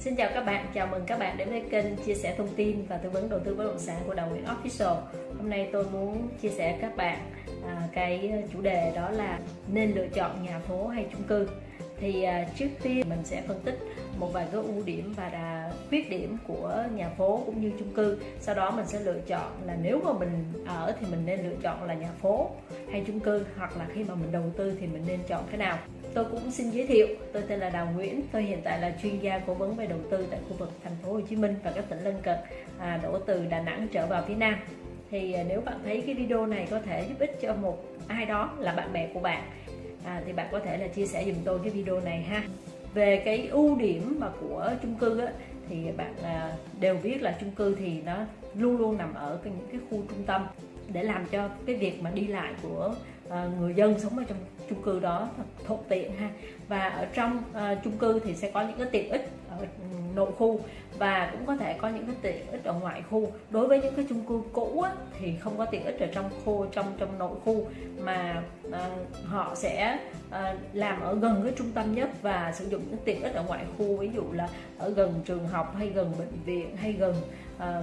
Xin chào các bạn, chào mừng các bạn đến với kênh chia sẻ thông tin và tư vấn đầu tư bất động sản của Đào Nguyễn Official. Hôm nay tôi muốn chia sẻ các bạn à, cái ờ, chủ đề đó là nên lựa chọn nhà phố hay chung cư. Thì à, trước tiên mình sẽ phân tích một vài cái ưu điểm và là khuyết điểm của nhà phố cũng như chung cư. Sau đó mình sẽ lựa chọn là nếu mà mình ở thì mình nên lựa chọn là nhà phố hay chung cư hoặc là khi mà mình đầu tư thì mình nên chọn cái nào tôi cũng xin giới thiệu tôi tên là Đào Nguyễn tôi hiện tại là chuyên gia cố vấn về đầu tư tại khu vực thành phố Hồ Chí Minh và các tỉnh lân cận à, đổ từ Đà Nẵng trở vào phía Nam. Thì à, nếu bạn thấy cái video này có thể giúp ích cho một ai đó là bạn bè của bạn à, thì bạn có thể là chia sẻ dùm tôi cái video này ha. Về cái ưu điểm mà của chung cư á, thì bạn à, đều biết là chung cư thì nó luôn luôn nằm ở những cái khu trung tâm để làm cho cái việc mà đi lại của Ờ, người dân sống ở trong chung cư đó thật thuận tiện ha. Và ở trong ờ, chung cư thì sẽ có những cái tiện ích ở ừ, nội khu và cũng có thể có những cái tiện ích ở ngoại khu. Đối với những cái chung cư cũ á, thì không có tiện ích ở trong khu trong trong nội khu mà à, họ sẽ à, làm ở gần cái trung tâm nhất và sử dụng những tiện ích ở ngoại khu. Ví dụ là ở gần trường học hay gần bệnh viện hay gần à,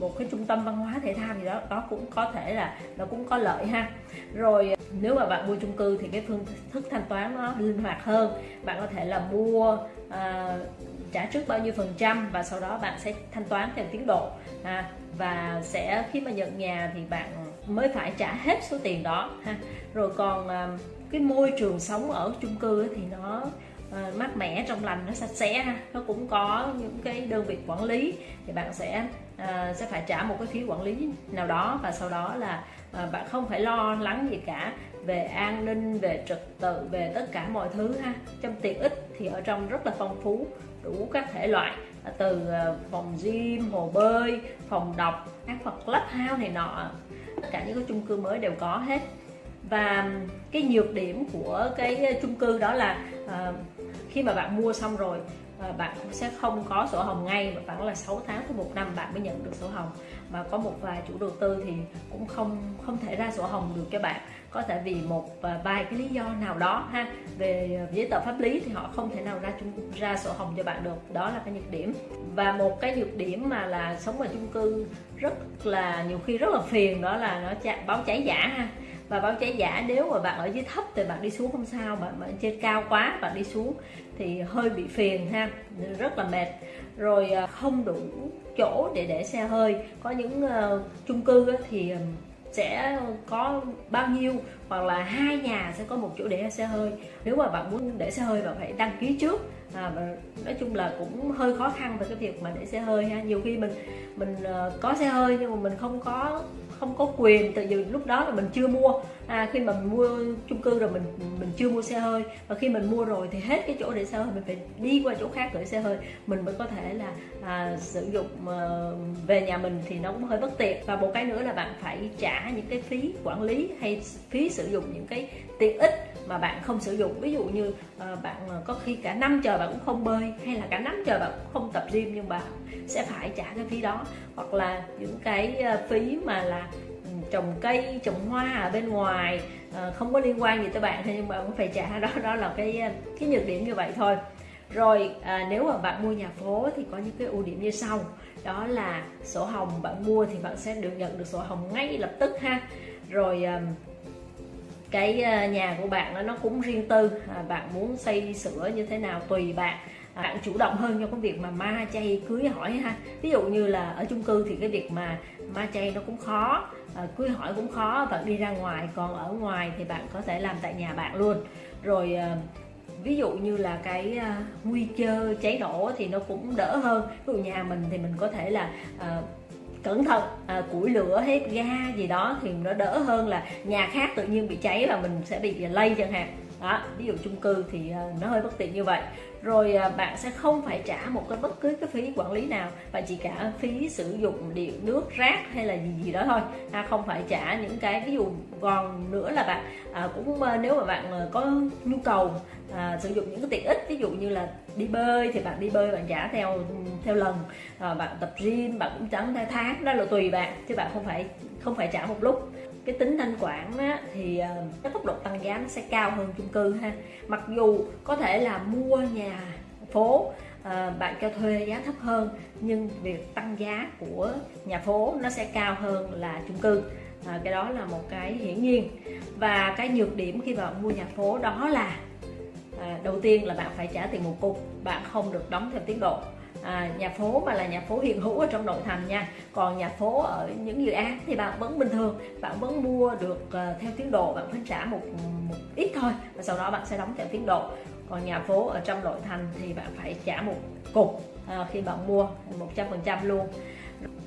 một cái trung tâm văn hóa thể thao gì đó đó cũng có thể là nó cũng có lợi ha. Rồi nếu mà bạn mua chung cư thì cái phương thức thanh toán nó linh hoạt hơn. Bạn có thể là mua à, trả trước bao nhiêu phần trăm và sau đó bạn sẽ thanh toán theo tiến độ. À, và sẽ khi mà nhận nhà thì bạn mới phải trả hết số tiền đó ha. Rồi còn à, cái môi trường sống ở chung cư thì nó à, mát mẻ trong lành nó sạch sẽ ha. Nó cũng có những cái đơn vị quản lý thì bạn sẽ à, sẽ phải trả một cái phí quản lý nào đó và sau đó là à, bạn không phải lo lắng gì cả về an ninh về trật tự về tất cả mọi thứ ha. Trong tiện ích thì ở trong rất là phong phú đủ các thể loại à, từ phòng gym hồ bơi phòng đọc các vật clubhouse này nọ. Tất cả những cái chung cư mới đều có hết. Và cái nhược điểm của cái chung cư đó là à, khi mà bạn mua xong rồi Ờ, bạn cũng sẽ không có sổ hồng ngay, mà khoảng là 6 tháng tới một năm bạn mới nhận được sổ hồng mà có một vài chủ đầu tư thì cũng không không thể ra sổ hồng được cho bạn. Có thể vì một à, vài cái lý do nào đó ha, về giấy tờ pháp lý thì họ không thể nào ra chung, ra sổ hồng cho bạn được. Đó là cái nhược điểm. Và một cái nhược điểm mà là sống ở chung cư rất là, nhiều khi rất là phiền, đó là nó báo cháy giả ha. Và báo cháy giả nếu mà bạn ở dưới thấp thì bạn đi xuống không sao, bạn ở trên cao quá bạn đi xuống thì hơi bị phiền ha, rất là mệt rồi ờ, không đủ chỗ để để xe hơi. Có những uh, chung cư thì sẽ có bao nhiêu hoặc là hai nhà sẽ có một chỗ để xe hơi. Nếu mà bạn muốn để xe hơi bạn phải đăng ký trước. À, nói chung là cũng hơi khó khăn về cái việc mà để xe hơi ha. Nhiều khi mình mình ờ, có xe hơi nhưng mà mình không có không có quyền từ vì lúc đó là mình chưa mua. À, khi mà mình mua chung cư rồi mình mình chưa mua xe hơi. Và khi mình mua rồi thì hết cái chỗ để xe hơi mình phải đi qua chỗ khác gửi xe hơi. Mình mới có thể là à, sử dụng à, về nhà mình thì nó cũng hơi bất tiện. Và một cái nữa là bạn phải trả những cái phí quản lý hay phí sử dụng những cái tiện ích mà bạn không sử dụng. Ví dụ như ờ, bạn ờ, có khi cả năm trời bạn cũng không bơi hay là cả năm trời bạn cũng không tập gym nhưng bạn sẽ phải trả cái phí đó. Hoặc là những cái ờ, phí mà là ừ, trồng cây trồng hoa ở bên ngoài không có liên quan gì tới bạn nhưng mà cũng phải trả. Đó đó là cái cái nhược điểm như vậy thôi. Rồi à, nếu mà bạn mua nhà phố thì có những cái ưu điểm như sau. Đó là sổ hồng bạn mua thì bạn sẽ được nhận được sổ hồng ngay lập tức ha. Rồi à, cái ờ, nhà của bạn nó cũng riêng tư. À, bạn muốn xây sửa như thế nào tùy bạn. À, bạn chủ động hơn cho cái việc mà ma chay cưới hỏi ha. Ví dụ như là ở chung cư thì cái việc mà ma chay nó cũng khó ờ, cưới hỏi cũng khó bạn đi ra ngoài. Còn ở ngoài thì bạn có thể làm tại nhà bạn luôn. Rồi ờ, ví dụ như là cái nguy cơ cháy nổ thì nó cũng đỡ hơn. Ví dụ nhà mình thì mình có thể là cẩn thận. À, củi lửa hết ga gì đó thì nó đỡ hơn là nhà khác tự nhiên bị cháy và mình sẽ bị lây chẳng hạn đó ví dụ chung cư thì ờ, nó hơi bất tiện như vậy. Rồi ờ, bạn sẽ không phải trả một cái bất cứ cái phí quản lý nào và chỉ cả phí sử dụng điện nước rác hay là gì gì đó thôi. À, không phải trả những cái ví dụ còn nữa là bạn à, cũng nếu mà bạn có nhu cầu à, sử dụng những cái tiện ích ví dụ như là đi bơi thì bạn đi bơi bạn trả theo theo lần. À, bạn tập gym bạn cũng trả theo tháng đó là tùy bạn chứ bạn không phải không phải trả một lúc cái tính thanh khoản á, thì ờ, cái tốc độ tăng giá nó sẽ cao hơn chung cư ha. Mặc dù có thể là mua nhà phố à, bạn cho thuê giá thấp hơn nhưng việc tăng giá của nhà phố nó sẽ cao hơn là chung cư. À, cái đó là một cái hiển nhiên. Và cái nhược điểm khi bạn mua nhà phố đó là à, đầu tiên là bạn phải trả tiền một cục bạn không được đóng theo tiến độ à, nhà phố mà là nhà phố hiện hữu ở trong nội thành nha. Còn nhà phố ở những dự án thì bạn vẫn bình thường bạn vẫn mua được uh, theo tiến độ bạn phải trả một một ít thôi và sau đó bạn sẽ đóng theo tiến độ. Còn nhà phố ở trong nội thành thì bạn phải trả một cục à, khi bạn mua 100% luôn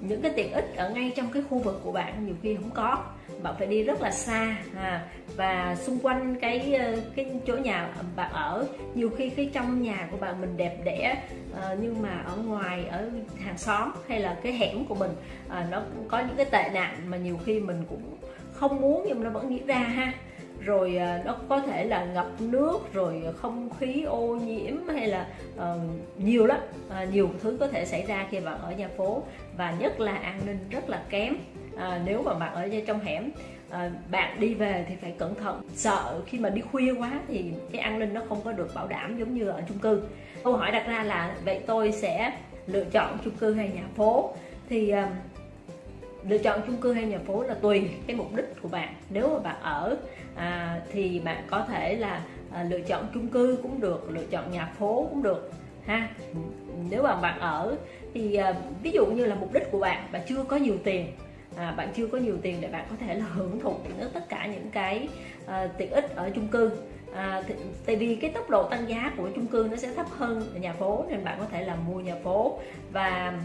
những cái tiện ích ở ngay trong cái khu vực của bạn nhiều khi không có. Bạn phải đi rất là xa à, và xung quanh cái ờ, cái chỗ nhà bạn ở nhiều khi cái trong nhà của bạn mình đẹp đẽ à, nhưng mà ở ngoài ở hàng xóm hay là cái hẻm của mình à, nó có những cái tệ nạn mà nhiều khi mình cũng không muốn nhưng mà nó vẫn diễn ra ha rồi à, nó có thể là ngập nước rồi không khí ô nhiễm hay là uh, nhiều lắm. Uh, nhiều thứ có thể xảy ra khi bạn ở nhà phố. Và nhất là an ninh rất là kém. Uh, nếu mà bạn ở trong hẻm à, bạn đi về thì phải cẩn thận. Sợ khi mà đi khuya quá thì cái an ninh nó không có được bảo đảm giống như ở chung cư. Câu hỏi đặt ra là vậy tôi sẽ lựa chọn chung cư hay nhà phố? Thì uh, lựa chọn chung cư hay nhà phố là tùy cái mục đích của bạn. Nếu mà bạn ở à, thì bạn có thể là à, lựa chọn chung cư cũng được lựa chọn nhà phố cũng được ha. Nếu mà bạn ở thì à, ví dụ như là mục đích của bạn bạn chưa có nhiều tiền à, bạn chưa có nhiều tiền để bạn có thể là hưởng thụ được tất cả những cái à, tiện ích ở chung cư. À, thì, tại vì cái tốc độ tăng giá của chung cư nó sẽ thấp hơn nhà phố nên bạn có thể là mua nhà phố. Và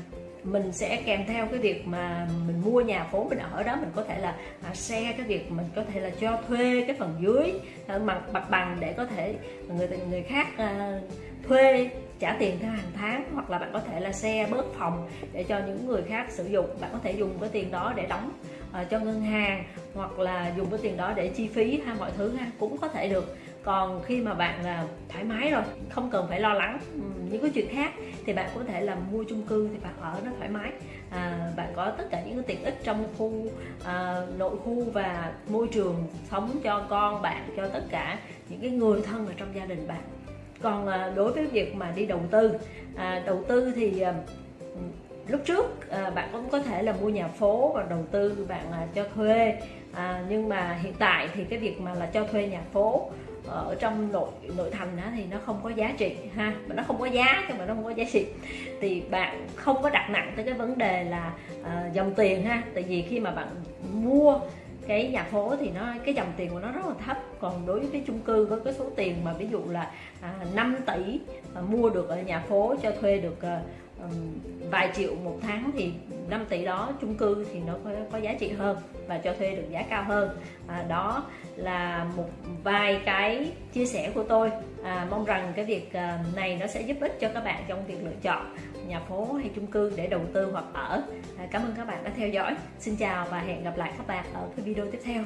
mình sẽ kèm theo cái việc mà mình mua nhà phố mình ở đó mình có thể là à, xe cái việc mình có thể là cho thuê cái phần dưới à, mặt mặt bằng để có thể người người khác à, thuê trả tiền theo hàng tháng hoặc là bạn có thể là xe bớt phòng để cho những người khác sử dụng. Bạn có thể dùng cái tiền đó để đóng uh, cho ngân hàng hoặc là dùng cái tiền đó để chi phí ha mọi thứ ha cũng có thể được còn khi mà bạn là thoải mái rồi không cần phải lo lắng ừ, những cái chuyện khác thì bạn có thể là mua chung cư thì bạn ở nó thoải mái. À, bạn có tất cả những cái tiện ích trong khu à, nội khu và môi trường sống cho con bạn cho tất cả những cái người thân ở trong gia đình bạn. Còn à, đối với việc mà đi đầu tư à, đầu tư thì à, lúc trước à, bạn cũng có thể là mua nhà phố và đầu tư bạn à, cho thuê. À, nhưng mà hiện tại thì cái việc mà là cho thuê nhà phố ờ, ở trong nội nội thành đó thì nó không có giá trị ha. Mà nó không có giá nhưng mà nó không có giá trị. Thì bạn không có đặt nặng tới cái vấn đề là uh, dòng tiền ha. Tại vì khi mà bạn mua cái nhà phố thì nó cái dòng tiền của nó rất là thấp. Còn đối với cái chung cư với cái số tiền mà ví dụ là à, 5 tỷ mà mua được ở nhà phố cho thuê được à, vài triệu một tháng thì 5 tỷ đó chung cư thì nó có, có giá trị hơn và cho thuê được giá cao hơn. À, đó là một vài cái chia sẻ của tôi. À, mong rằng cái việc à, này nó sẽ giúp ích cho các bạn trong việc lựa chọn nhà phố hay chung cư để đầu tư hoặc ở. À, cảm ơn các bạn đã theo dõi. Xin chào và hẹn gặp lại các bạn ở cái video tiếp theo.